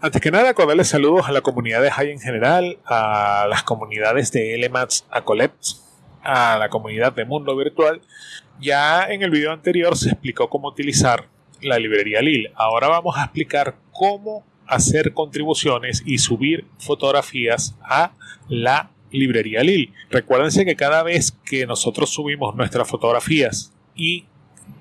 Antes que nada, cordiales saludos a la comunidad de High en general, a las comunidades de LMATS a Coleps, a la comunidad de Mundo Virtual. Ya en el video anterior se explicó cómo utilizar la librería Lil. Ahora vamos a explicar cómo hacer contribuciones y subir fotografías a la librería Lil. Recuérdense que cada vez que nosotros subimos nuestras fotografías y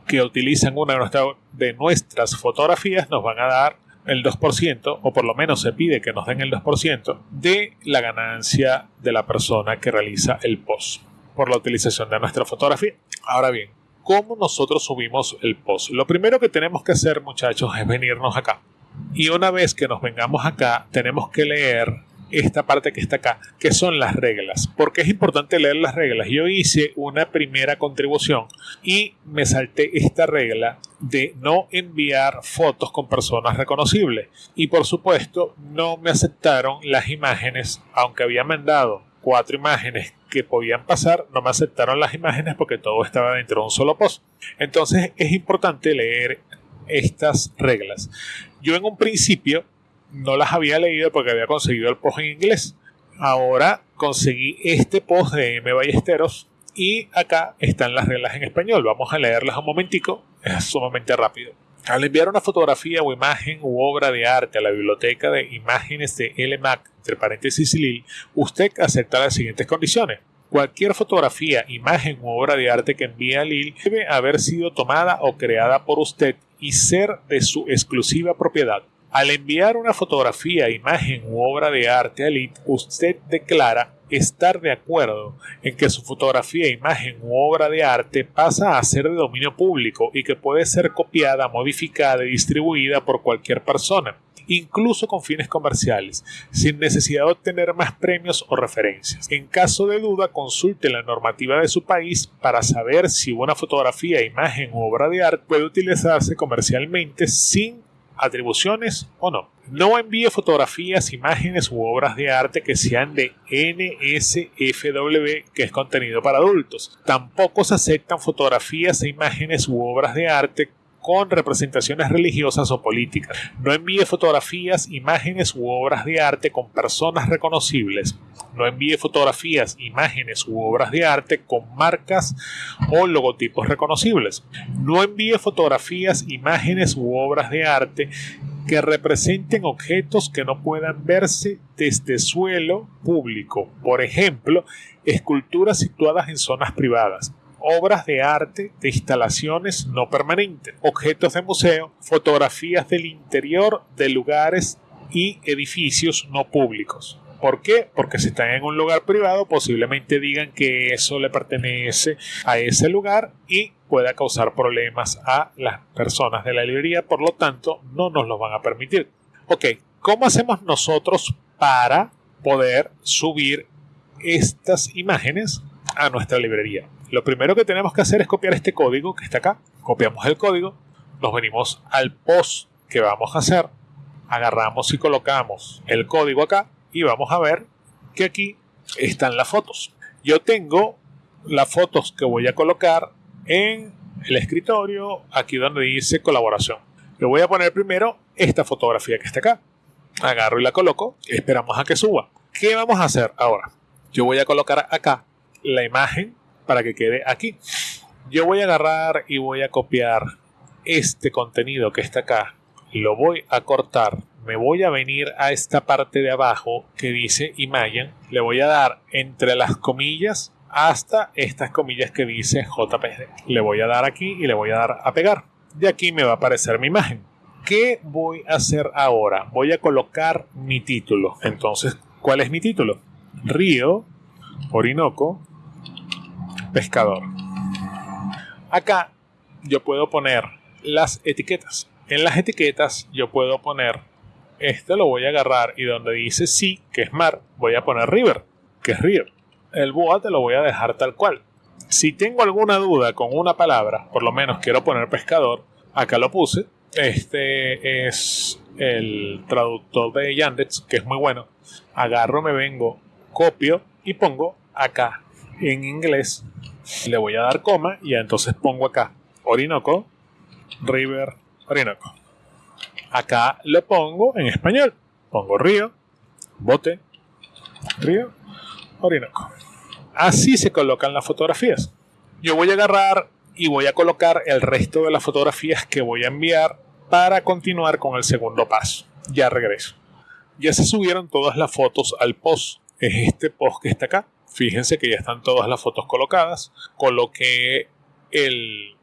que utilizan una de nuestras fotografías, nos van a dar el 2%, o por lo menos se pide que nos den el 2% de la ganancia de la persona que realiza el post por la utilización de nuestra fotografía. Ahora bien, ¿cómo nosotros subimos el post? Lo primero que tenemos que hacer, muchachos, es venirnos acá. Y una vez que nos vengamos acá, tenemos que leer esta parte que está acá, que son las reglas. porque es importante leer las reglas? Yo hice una primera contribución y me salté esta regla de no enviar fotos con personas reconocibles. Y por supuesto, no me aceptaron las imágenes, aunque había mandado cuatro imágenes que podían pasar, no me aceptaron las imágenes porque todo estaba dentro de un solo post. Entonces es importante leer estas reglas. Yo en un principio no las había leído porque había conseguido el post en inglés. Ahora conseguí este post de M. Ballesteros y acá están las reglas en español. Vamos a leerlas un momentico, es sumamente rápido. Al enviar una fotografía o imagen u obra de arte a la biblioteca de imágenes de LMAC, entre paréntesis LIL, usted acepta las siguientes condiciones. Cualquier fotografía, imagen u obra de arte que envíe a LIL debe haber sido tomada o creada por usted y ser de su exclusiva propiedad. Al enviar una fotografía, imagen u obra de arte a LIT, usted declara estar de acuerdo en que su fotografía, imagen u obra de arte pasa a ser de dominio público y que puede ser copiada, modificada y distribuida por cualquier persona, incluso con fines comerciales, sin necesidad de obtener más premios o referencias. En caso de duda, consulte la normativa de su país para saber si una fotografía, imagen u obra de arte puede utilizarse comercialmente sin atribuciones o no. No envíe fotografías, imágenes u obras de arte que sean de NSFW, que es contenido para adultos. Tampoco se aceptan fotografías e imágenes u obras de arte con representaciones religiosas o políticas. No envíe fotografías, imágenes u obras de arte con personas reconocibles. No envíe fotografías, imágenes u obras de arte con marcas o logotipos reconocibles. No envíe fotografías, imágenes u obras de arte que representen objetos que no puedan verse desde suelo público, por ejemplo, esculturas situadas en zonas privadas, obras de arte de instalaciones no permanentes, objetos de museo, fotografías del interior de lugares y edificios no públicos. ¿Por qué? Porque si están en un lugar privado, posiblemente digan que eso le pertenece a ese lugar y pueda causar problemas a las personas de la librería, por lo tanto, no nos lo van a permitir. Ok, ¿cómo hacemos nosotros para poder subir estas imágenes a nuestra librería? Lo primero que tenemos que hacer es copiar este código que está acá. Copiamos el código, nos venimos al post que vamos a hacer, agarramos y colocamos el código acá y vamos a ver que aquí están las fotos. Yo tengo las fotos que voy a colocar en el escritorio, aquí donde dice colaboración. Le voy a poner primero esta fotografía que está acá. Agarro y la coloco, esperamos a que suba. ¿Qué vamos a hacer ahora? Yo voy a colocar acá la imagen para que quede aquí. Yo voy a agarrar y voy a copiar este contenido que está acá. Lo voy a cortar. Me voy a venir a esta parte de abajo que dice imagen. Le voy a dar entre las comillas hasta estas comillas que dice JPG. Le voy a dar aquí y le voy a dar a pegar. De aquí me va a aparecer mi imagen. ¿Qué voy a hacer ahora? Voy a colocar mi título. Entonces, ¿cuál es mi título? Río, Orinoco, pescador. Acá yo puedo poner las etiquetas. En las etiquetas yo puedo poner, este lo voy a agarrar y donde dice sí, que es mar, voy a poner river, que es río. El boa te lo voy a dejar tal cual. Si tengo alguna duda con una palabra, por lo menos quiero poner pescador, acá lo puse. Este es el traductor de Yandex, que es muy bueno. Agarro, me vengo, copio y pongo acá en inglés le voy a dar coma y entonces pongo acá Orinoco, River, Orinoco. Acá lo pongo en español. pongo río, bote, río, Orinoco. Así se colocan las fotografías. Yo voy a agarrar y voy a colocar el resto de las fotografías que voy a enviar para continuar con el segundo paso. Ya regreso. Ya se subieron todas las fotos al post. Es este post que está acá. Fíjense que ya están todas las fotos colocadas. Coloqué el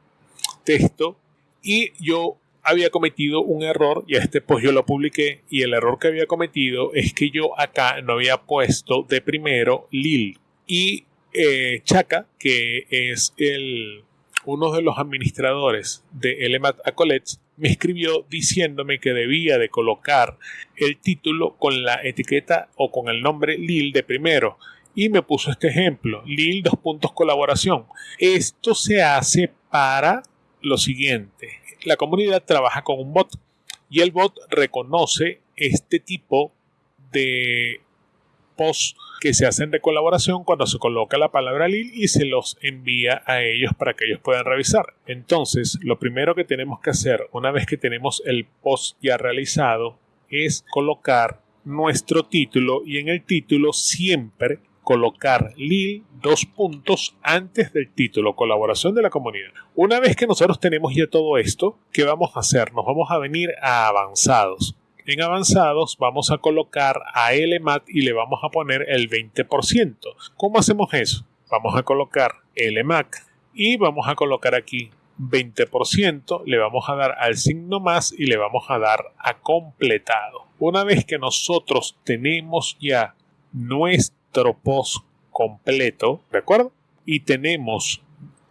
texto y yo había cometido un error y este post yo lo publiqué y el error que había cometido es que yo acá no había puesto de primero Lil y eh, Chaka que es uno de los administradores de Elemat Acolets me escribió diciéndome que debía de colocar el título con la etiqueta o con el nombre Lil de primero y me puso este ejemplo, Lil dos puntos colaboración. Esto se hace para lo siguiente, la comunidad trabaja con un bot y el bot reconoce este tipo de posts que se hacen de colaboración cuando se coloca la palabra LIL y se los envía a ellos para que ellos puedan revisar. Entonces, lo primero que tenemos que hacer una vez que tenemos el post ya realizado es colocar nuestro título y en el título siempre colocar LIL dos puntos antes del título, colaboración de la comunidad. Una vez que nosotros tenemos ya todo esto, ¿qué vamos a hacer? Nos vamos a venir a avanzados. En avanzados vamos a colocar a LMAT y le vamos a poner el 20%. ¿Cómo hacemos eso? Vamos a colocar LMAC y vamos a colocar aquí 20%, le vamos a dar al signo más y le vamos a dar a completado. Una vez que nosotros tenemos ya nuestro post completo, ¿de acuerdo? Y tenemos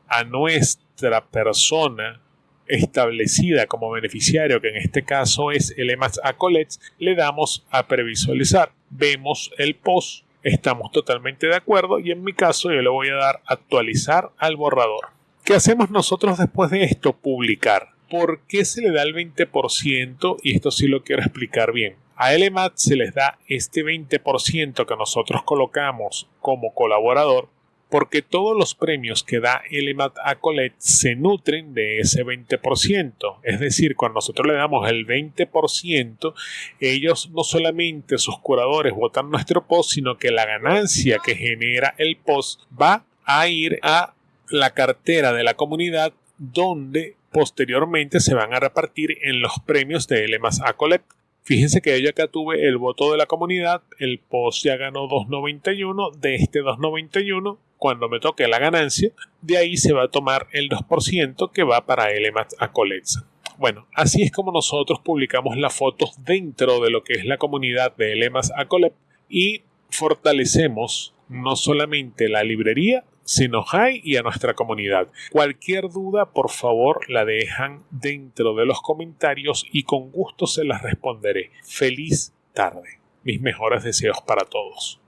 a nuestra persona establecida como beneficiario, que en este caso es el EMAS Acolets, le damos a previsualizar. Vemos el post, estamos totalmente de acuerdo y en mi caso yo le voy a dar actualizar al borrador. ¿Qué hacemos nosotros después de esto? Publicar. ¿Por qué se le da el 20%? Y esto sí lo quiero explicar bien. A LMAT se les da este 20% que nosotros colocamos como colaborador porque todos los premios que da LMAT a Colette se nutren de ese 20%. Es decir, cuando nosotros le damos el 20%, ellos no solamente sus curadores votan nuestro post, sino que la ganancia que genera el post va a ir a la cartera de la comunidad donde posteriormente se van a repartir en los premios de LMAT a Colette. Fíjense que yo acá tuve el voto de la comunidad, el post ya ganó 2.91, de este 2.91, cuando me toque la ganancia, de ahí se va a tomar el 2% que va para Elemat Acolets. Bueno, así es como nosotros publicamos las fotos dentro de lo que es la comunidad de Elemas Acolep y fortalecemos no solamente la librería, sino hay y a nuestra comunidad. Cualquier duda, por favor, la dejan dentro de los comentarios y con gusto se las responderé. Feliz tarde. Mis mejores deseos para todos.